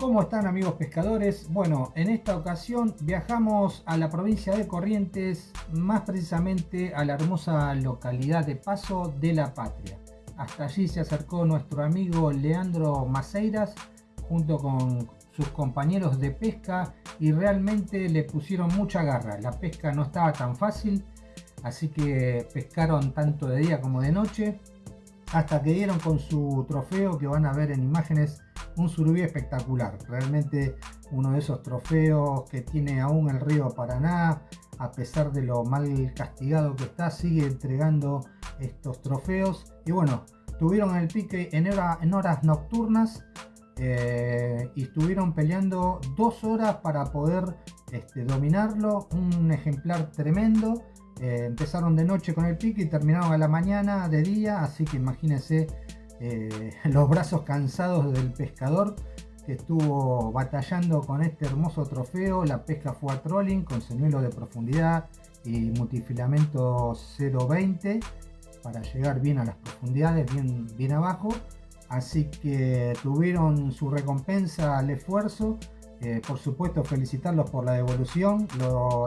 ¿Cómo están amigos pescadores? Bueno, en esta ocasión viajamos a la provincia de Corrientes, más precisamente a la hermosa localidad de Paso de la Patria. Hasta allí se acercó nuestro amigo Leandro Maceiras junto con sus compañeros de pesca y realmente le pusieron mucha garra. La pesca no estaba tan fácil, así que pescaron tanto de día como de noche hasta que dieron con su trofeo que van a ver en imágenes un surubí espectacular. Realmente uno de esos trofeos que tiene aún el río Paraná a pesar de lo mal castigado que está sigue entregando estos trofeos. Y bueno tuvieron el pique en, horas nocturnas eh, y estuvieron peleando dos horas para poder este, dominarlo. Un ejemplar tremendo. Eh, empezaron de noche con el pique y terminaron a la mañana de día, así que imagínense eh, los brazos cansados del pescador que estuvo batallando con este hermoso trofeo. La pesca fue a trolling con señuelo de profundidad y multifilamento 0.20 para llegar bien a las profundidades, bien, bien abajo. Así que tuvieron su recompensa al esfuerzo. Eh, por supuesto felicitarlos por la devolución.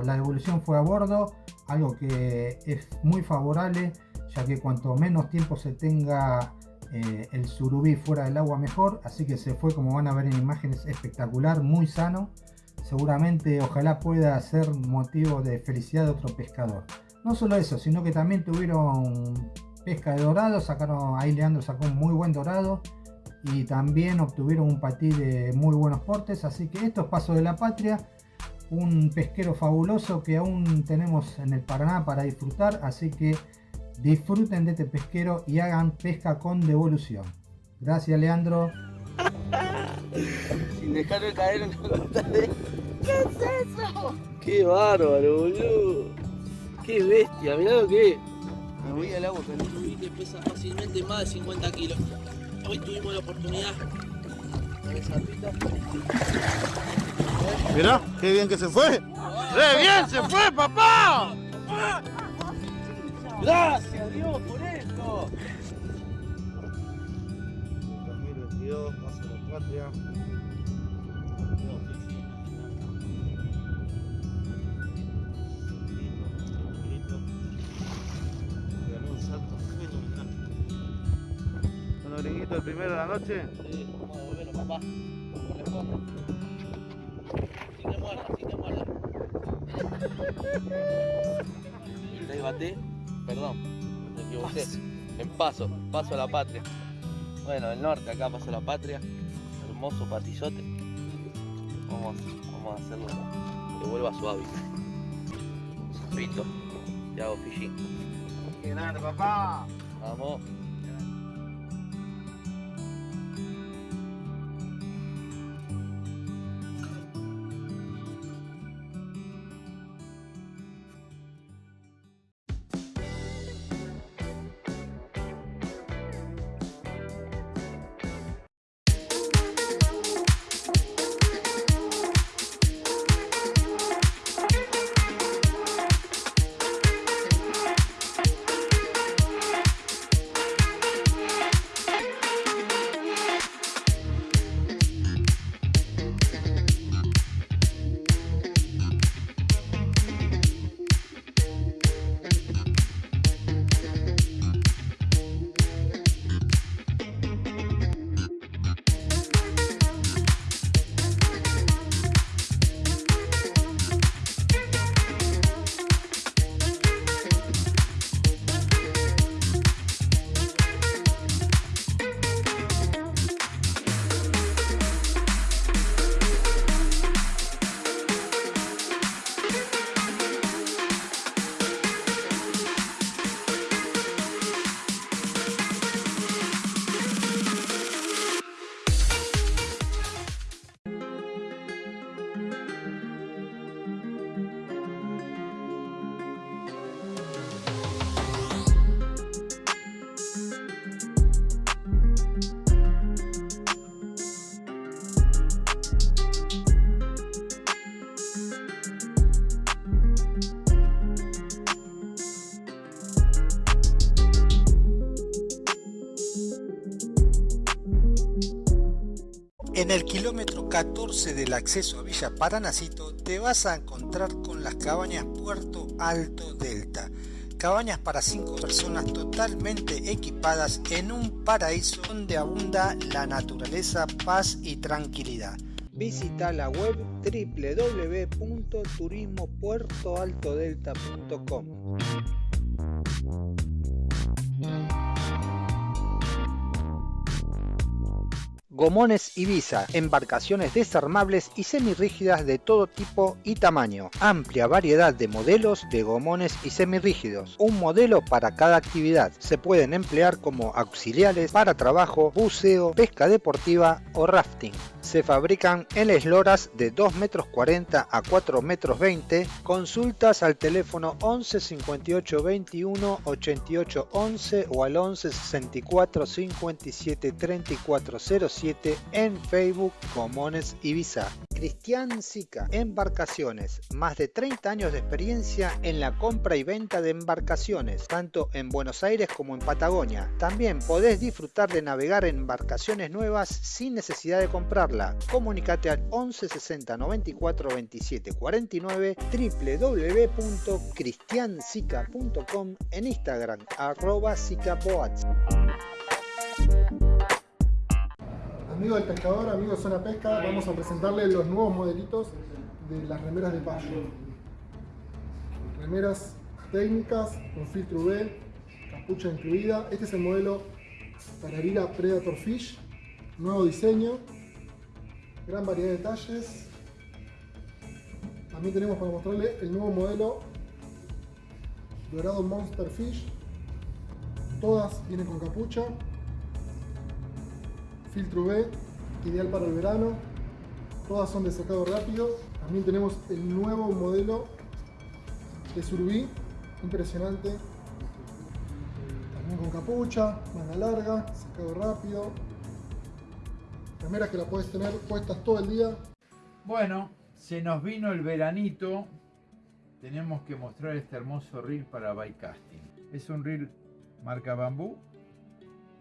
la devolución fue a bordo algo que es muy favorable ya que cuanto menos tiempo se tenga eh, el surubí fuera del agua mejor así que se fue como van a ver en imágenes espectacular muy sano. Seguramente ojalá pueda ser motivo de felicidad de otro pescador. No solo eso sino que también tuvieron pesca de dorado sacaron ahí Leandro sacó un muy buen dorado y también obtuvieron un patí de muy buenos portes. Así que esto es paso de la patria un pesquero fabuloso que aún tenemos en el Paraná para disfrutar, así que disfruten de este pesquero y hagan pesca con devolución. Gracias Leandro. Sin dejarme caer en la de... ¿Qué es eso? Qué bárbaro, boludo. Qué bestia, mirá lo que es. Me voy al agua con un que pesa fácilmente más de 50 kilos. Hoy tuvimos la oportunidad. Mira, qué bien que se fue. ¡Re bien se fue, papá! Gracias Dios por esto. 2022, paso la patria. Bueno, gringuito, el primero de la noche. Sí, vamos a devolverlo, papá. Corresponde. Si te muerda, si te muerda. Te bate, En paso, paso a la patria. Bueno, el norte acá paso a la patria. Hermoso patizote. Vamos, vamos a hacerlo que vuelva a su hábitat. Zapito y hago fishing. ¡Qué grande, papá! Vamos. 14 del acceso a Villa Paranacito te vas a encontrar con las cabañas Puerto Alto Delta. Cabañas para 5 personas totalmente equipadas en un paraíso donde abunda la naturaleza, paz y tranquilidad. Visita la web www.turismopuertoaltodelta.com. Gomones Ibiza, embarcaciones desarmables y semirrígidas de todo tipo y tamaño. Amplia variedad de modelos de gomones y semirrígidos. Un modelo para cada actividad. Se pueden emplear como auxiliares para trabajo, buceo, pesca deportiva o rafting se fabrican en esloras de 2 metros 40 a 4 metros 20. Consultas al teléfono 11 58 21 88 11 o al 11 64 57 34 07 en Facebook Comones Ibiza. Cristian Sica, Embarcaciones, más de 30 años de experiencia en la compra y venta de embarcaciones, tanto en Buenos Aires como en Patagonia. También podés disfrutar de navegar en embarcaciones nuevas sin necesidad de comprarla. Comunicate al 11 60 94 27 49 www.cristiansica.com en Instagram arroba sicapoats. Amigo del pescador, amigo de Zona Pesca, vamos a presentarle los nuevos modelitos de las remeras de payo. Remeras técnicas con filtro UV, capucha incluida. Este es el modelo Tararira Predator Fish, nuevo diseño, gran variedad de detalles. También tenemos para mostrarle el nuevo modelo Dorado Monster Fish. Todas vienen con capucha, filtro V, ideal para el verano. Todas son de sacado rápido. También tenemos el nuevo modelo de Surubí, impresionante. También con capucha, manga larga, sacado rápido. Remeras que la puedes tener puestas todo el día. Bueno, se nos vino el veranito. Tenemos que mostrar este hermoso reel para casting Es un reel marca bambú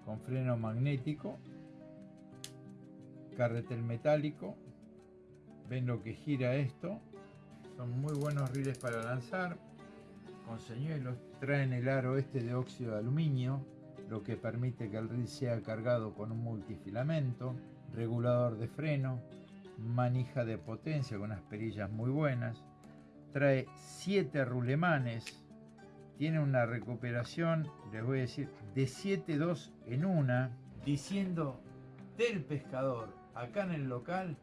con freno magnético carretel metálico. Ven lo que gira esto. Son muy buenos riles para lanzar. Con señuelos. Traen el aro este de óxido de aluminio, lo que permite que el reel sea cargado con un multifilamento. Regulador de freno. Manija de potencia con unas perillas muy buenas. Trae 7 rulemanes. Tiene una recuperación, les voy a decir, de 7.2 en una, diciendo del pescador acá en el local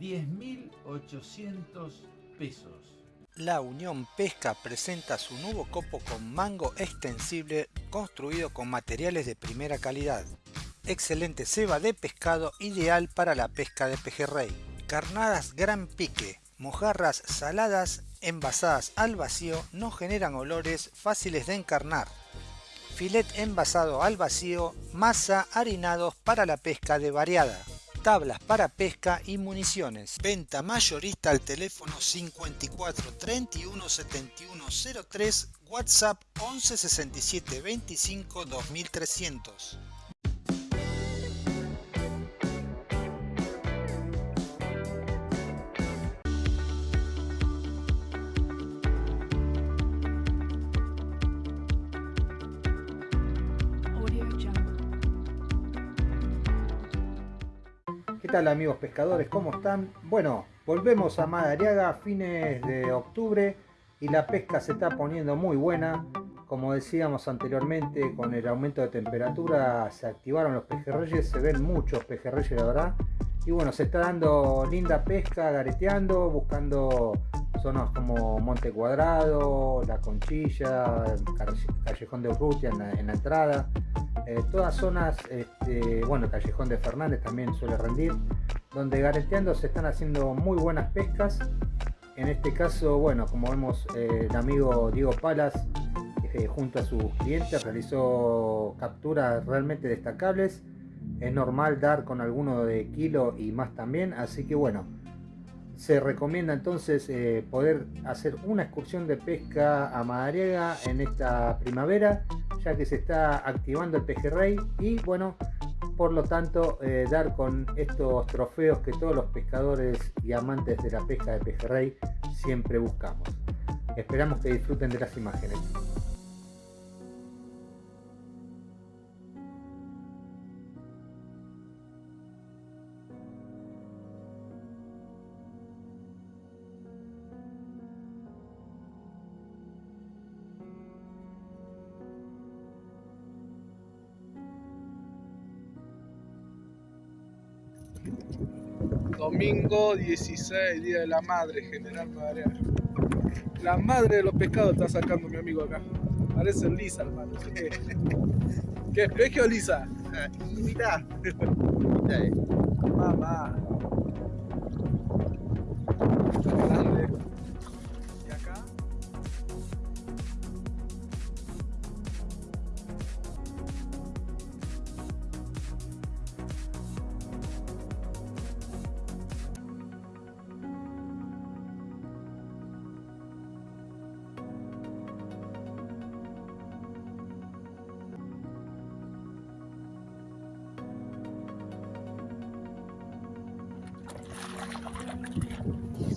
10.800 pesos. La Unión Pesca presenta su nuevo copo con mango extensible construido con materiales de primera calidad. Excelente ceba de pescado ideal para la pesca de pejerrey. Carnadas gran pique, mojarras saladas envasadas al vacío no generan olores fáciles de encarnar. Filet envasado al vacío, masa harinados para la pesca de variada tablas para pesca y municiones. Venta mayorista al teléfono 54 31 71 03, WhatsApp 11 67 25 2300. ¿Qué tal amigos pescadores? ¿Cómo están? Bueno, volvemos a Madariaga a fines de octubre y la pesca se está poniendo muy buena. Como decíamos anteriormente, con el aumento de temperatura se activaron los pejerreyes, se ven muchos pejerreyes la verdad. Y bueno, se está dando linda pesca, gareteando, buscando zonas como Monte Cuadrado, La Conchilla, Callejón de Urrutia en la entrada. Eh, todas zonas, este, bueno, Callejón de Fernández también suele rendir, donde gareteando se están haciendo muy buenas pescas. En este caso, bueno, como vemos, eh, el amigo Diego Palas, eh, junto a sus clientes, realizó capturas realmente destacables. Es normal dar con alguno de kilo y más también, así que bueno, se recomienda entonces poder hacer una excursión de pesca a Madariaga en esta primavera ya que se está activando el pejerrey y bueno por lo tanto eh, dar con estos trofeos que todos los pescadores y amantes de la pesca de pejerrey siempre buscamos. Esperamos que disfruten de las imágenes. Domingo 16, Día de la Madre, General Madariaga. La madre de los pescados está sacando mi amigo acá. Parece Lisa, hermano. ¿Qué, ¿Qué espejo Lisa? Mirá. Mamá.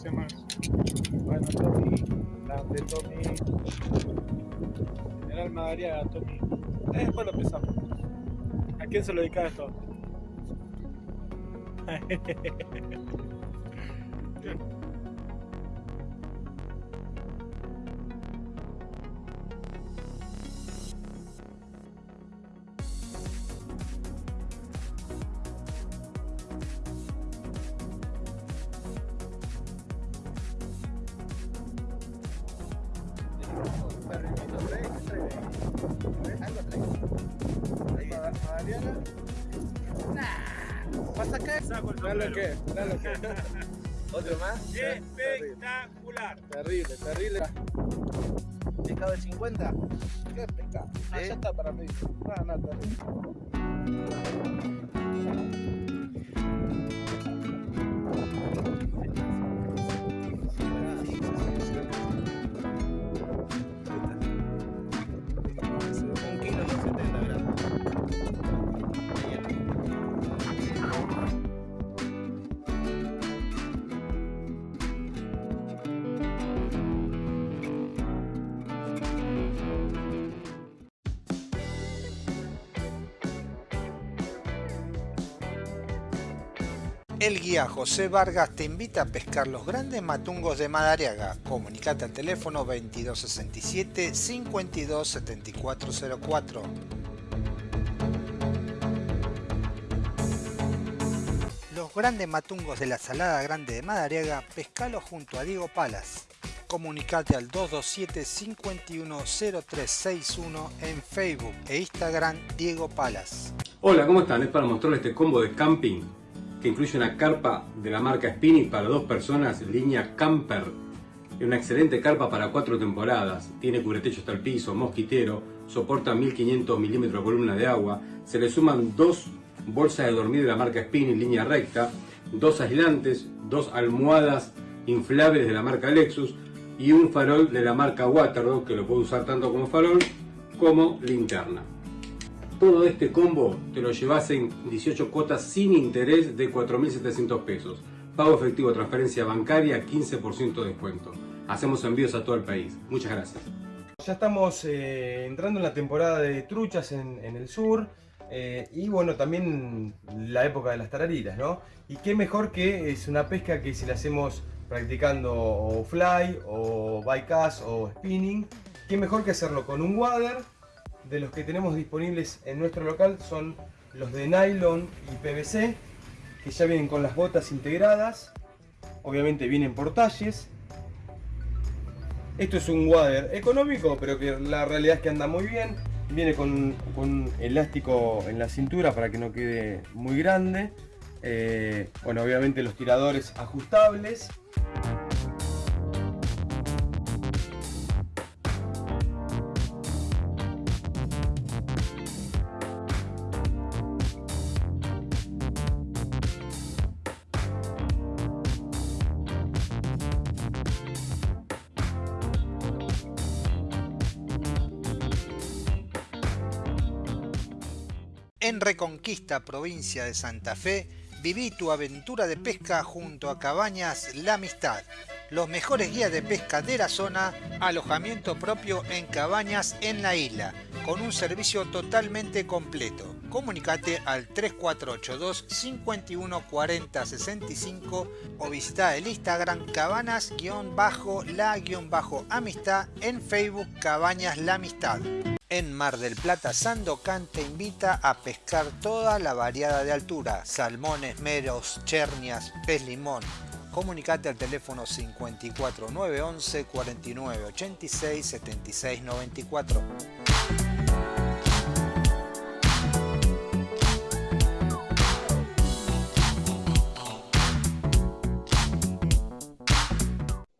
Dice más. Bueno, Tommy, grande Tommy. General Madariaga, Tommy. Eh, después lo empezamos. ¿A quién se lo dedica esto? ¿Pasa acá? Dale que, dale que. ¿Otro más? Espectacular. Terrible, terrible. ¿Pescado de 50? ¿Qué pescado? Ah, ¿Eh? ya está para mí. No, no, terrible. José Vargas te invita a pescar los grandes matungos de Madariaga. Comunicate al teléfono 2267 527404. Los grandes matungos de la Salada Grande de Madariaga, pescalo junto a Diego Palas. Comunicate al 227 510361 en Facebook e Instagram Diego Palas. Hola, ¿cómo están? Es para mostrarles este combo de camping que incluye una carpa de la marca Spinning para dos personas, línea Camper. Es una excelente carpa para cuatro temporadas. Tiene cubretecho hasta el piso, mosquitero, soporta 1500 milímetros de columna de agua. Se le suman dos bolsas de dormir de la marca Spinning, línea recta, dos aislantes, dos almohadas inflables de la marca Lexus y un farol de la marca Waterdog que lo puedo usar tanto como farol como linterna. Todo este combo te lo llevas en 18 cuotas sin interés de 4.700 pesos. Pago efectivo, transferencia bancaria, 15% de descuento. Hacemos envíos a todo el país. Muchas gracias. Ya estamos eh, entrando en la temporada de truchas en, el sur eh, y bueno, también la época de las tarariras, ¿no? Y qué mejor que es una pesca que si la hacemos practicando o fly o bycast o spinning, qué mejor que hacerlo con un wader de los que tenemos disponibles en nuestro local son los de nylon y PVC que ya vienen con las botas integradas obviamente vienen por talles esto es un wader económico, pero que la realidad es que anda muy bien. Viene con, con elástico en la cintura para que no quede muy grande. Eh, bueno, obviamente los tiradores ajustables. Provincia de Santa Fe, viví tu aventura de pesca junto a Cabañas La Amistad. Los mejores guías de pesca de la zona, alojamiento propio en cabañas en la isla, con un servicio totalmente completo. Comunicate al 3482 51 40 65 o visita el Instagram cabanas-la-amistad en Facebook Cabañas La Amistad. En Mar del Plata, Sandocan te invita a pescar toda la variada de altura, salmones, meros, chernias, pez limón. Comunicate al teléfono 54 911 49 86 76 94.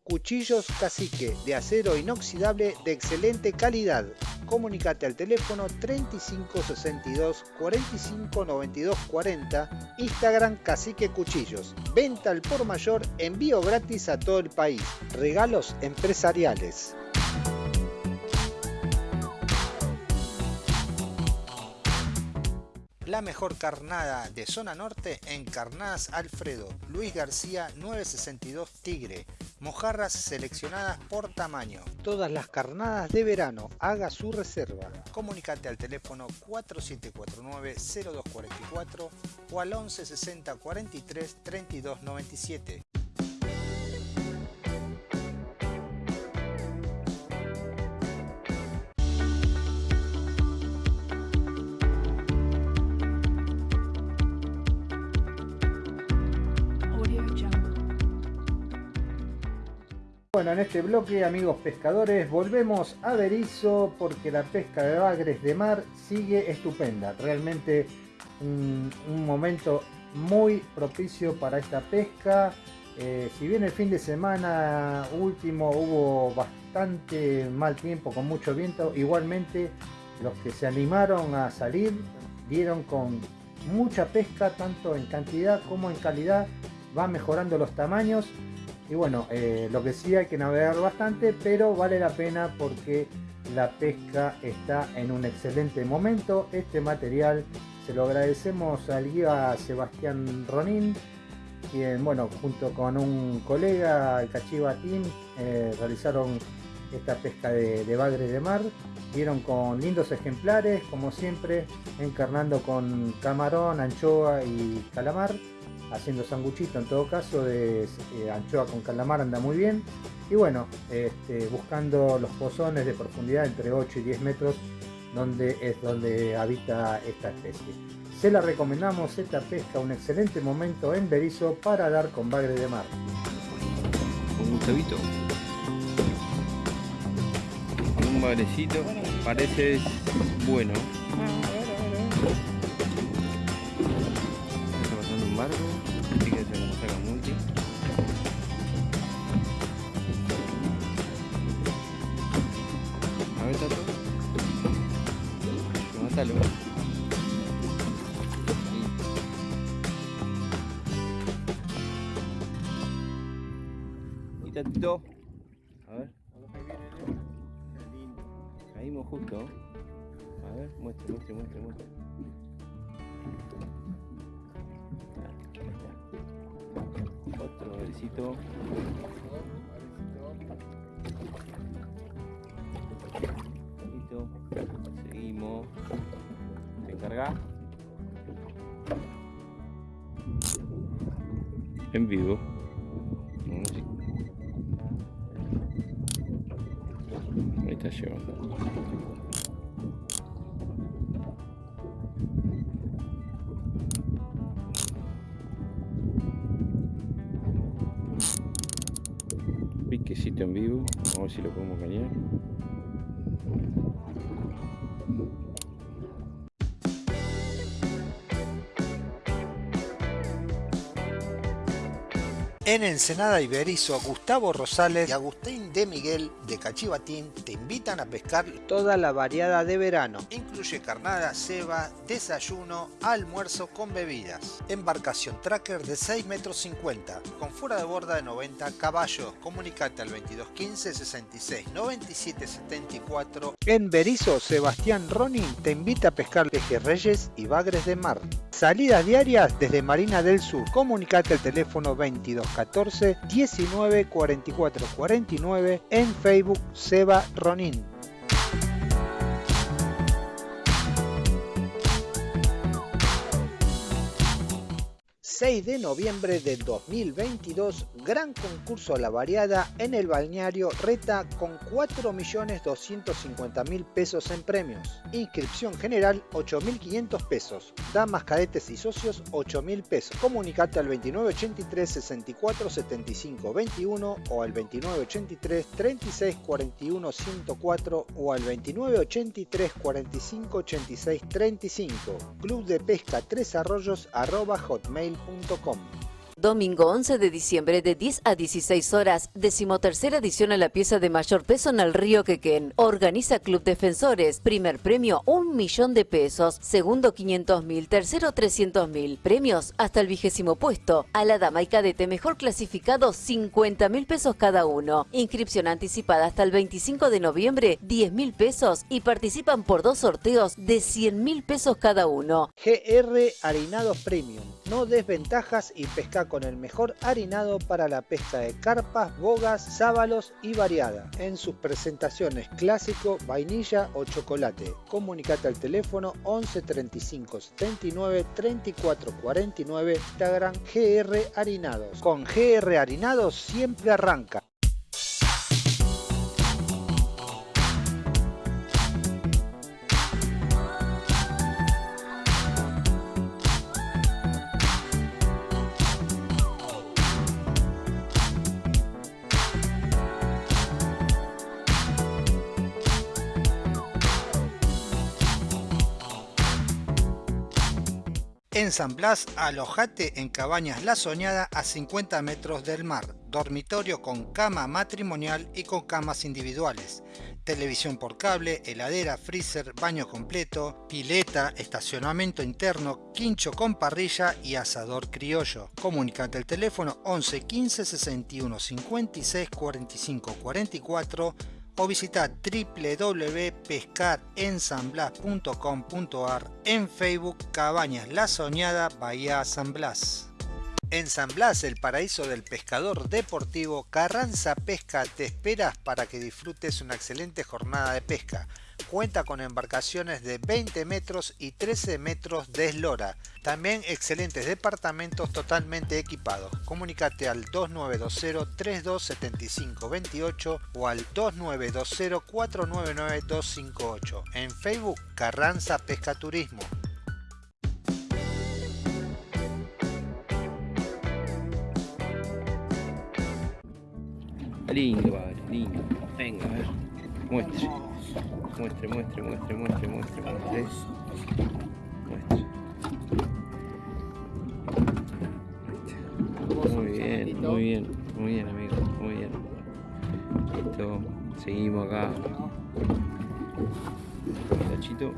Cuchillos Cacique de acero inoxidable de excelente calidad. Comunicate al teléfono 3562 45 92 40, Instagram Cacique Cuchillos. Venta al por mayor, envío gratis a todo el país. Regalos empresariales. La mejor carnada de zona norte en Carnadas Alfredo, Luis García 962 Tigre, mojarras seleccionadas por tamaño. Todas las carnadas de verano, haga su reserva. Comunicate al teléfono 4749-0244 o al 1160 43 32 97. Bueno, en este bloque, amigos pescadores, volvemos a Berizo porque la pesca de bagres de mar sigue estupenda. Realmente un, momento muy propicio para esta pesca. Eh, si bien el fin de semana último hubo bastante mal tiempo con mucho viento, igualmente los que se animaron a salir dieron con mucha pesca, tanto en cantidad como en calidad. Van mejorando los tamaños y bueno, eh, lo que sí hay que navegar bastante, pero vale la pena porque la pesca está en un excelente momento. Este material se lo agradecemos al guía Sebastián Ronin, quien, bueno, junto con un colega, el Cachiva Team, eh, realizaron esta pesca de, de bagre de mar. Vieron con lindos ejemplares, como siempre, encarnando con camarón, anchoa y calamar haciendo sanguchito en todo caso de eh, anchoa con calamar anda muy bien. Y bueno este, buscando los pozones de profundidad entre 8 y 10 metros donde es donde habita esta especie. Se la recomendamos esta pesca un excelente momento en Berizo para dar con bagre de mar. Un Gustavito. Un bagrecito parece bueno. Está pasando un barco tatito a ver. Caímos justo. A ver muestre muestre muestre muestre. Otro besito Listo. seguimos. Se encarga en vivo si lo podemos cañar En Ensenada Iberizo, Gustavo Rosales y Agustín de Miguel de Cachivatín te invitan a pescar toda la variada de verano, incluye carnada, ceba, desayuno, almuerzo con bebidas. Embarcación tracker de 6 metros 50, con fuera de borda de 90 caballos. Comunicate al 2215 66 97 74. En Berizo, Sebastián Ronin te invita a pescar pejerreyes y bagres de mar. Salidas diarias desde Marina del Sur. Comunicate al teléfono 2214 19 44 49 en Facebook Seba Ronin. 6 de noviembre del 2022, gran concurso la variada en el balneario Reta con 4.250.000 pesos en premios. Inscripción general 8.500 pesos. Damas, cadetes y socios 8.000 pesos. Comunicate al 2983 64 75 21 o al 2983 36 41 104 o al 2983 45 86 35. Club de Pesca Tres Arroyos arroba hotmail.com www.radiomaria.com. Domingo 11 de diciembre de 10 a 16 horas, decimotercera edición a la pieza de mayor peso en el río Quequén. Organiza Club Defensores. Primer premio, un millón de pesos. Segundo, 500 mil. Tercero, 300 mil. Premios hasta el vigésimo puesto. A la dama y cadete mejor clasificado, 50 mil pesos cada uno. Inscripción anticipada hasta el 25 de noviembre, 10 mil pesos. Y participan por dos sorteos de 100 mil pesos cada uno. GR Harinados Premium. No desventajas y pesca con el mejor harinado para la pesca de carpas, bogas, sábalos y variada. En sus presentaciones clásico, vainilla o chocolate. Comunicate al teléfono 11 35 79 34 49 Instagram GR Harinados. Con GR Harinados siempre arranca. San Blas, alojate en Cabañas La Soñada a 50 metros del mar. Dormitorio con cama matrimonial y con camas individuales. Televisión por cable, heladera, freezer, baño completo, pileta, estacionamiento interno, quincho con parrilla y asador criollo. Comunicate al teléfono 11 15 61 56 45 44 o visita www.pescarensanblas.com.ar en Facebook Cabañas La Soñada Bahía San Blas. En San Blas, el paraíso del pescador deportivo, Carranza Pesca te esperas para que disfrutes una excelente jornada de pesca. Cuenta con embarcaciones de 20 metros y 13 metros de eslora. También excelentes departamentos totalmente equipados. Comunicate al 2920 3275 28 o al 2920 499 258. En Facebook Carranza Pesca Turismo. Lindo, padre, lindo. Venga, a ver. Muestre. Muestre, muestre, muestre, muestre, muestre, muestre. Muestre. Muy bien, muy bien, muy bien, amigo, muy bien. Listo, seguimos acá. Tachito.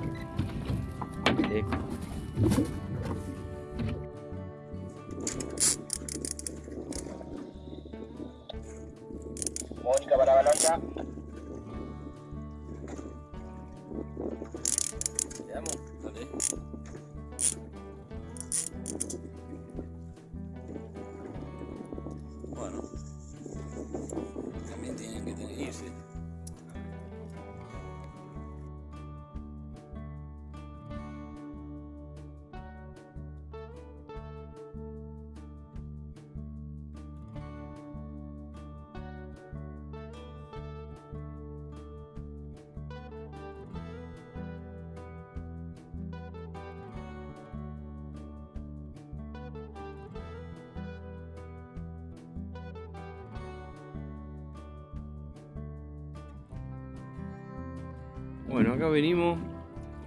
Bueno, acá venimos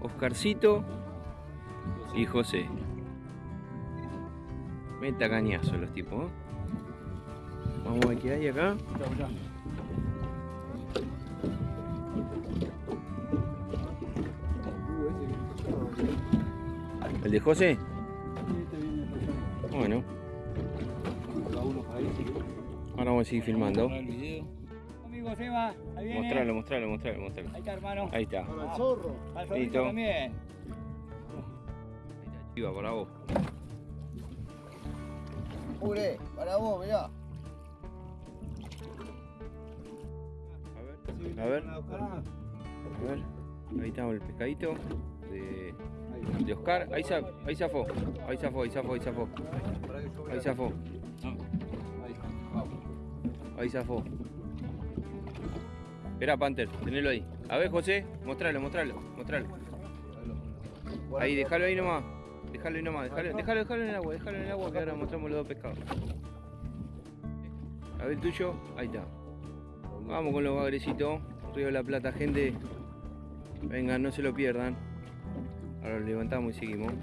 Oscarcito y José. Meta cañazo los tipos. ¿eh? Vamos a ver qué hay acá. ¿El de José? Bueno. Ahora vamos a seguir filmando. Amigo Seba, ahí viene. Mostralo, mostralo, mostralo, mostralo. Ahí está, hermano. Ahí está. Para el zorro. Al zorrito Listo. también. Chiva, para vos. Ure, para vos, mirá. A ver. A ver. Ahí está el pescadito de, de Oscar. Ahí, za- ahí zafó. Ahí zafó, ahí zafó, ahí zafó. Ahí zafó. Ahí zafó. Espera, Panther, tenelo ahí. A ver, José, mostralo, mostralo, mostralo. Ahí, déjalo ahí nomás. Déjalo ahí nomás, déjalo, déjalo, déjalo en el agua, déjalo en el agua que ahora mostramos los dos pescados. A ver el tuyo, ahí está. Vamos con los bagrecitos. Río de la Plata, gente. Vengan, no se lo pierdan. Ahora lo levantamos y seguimos.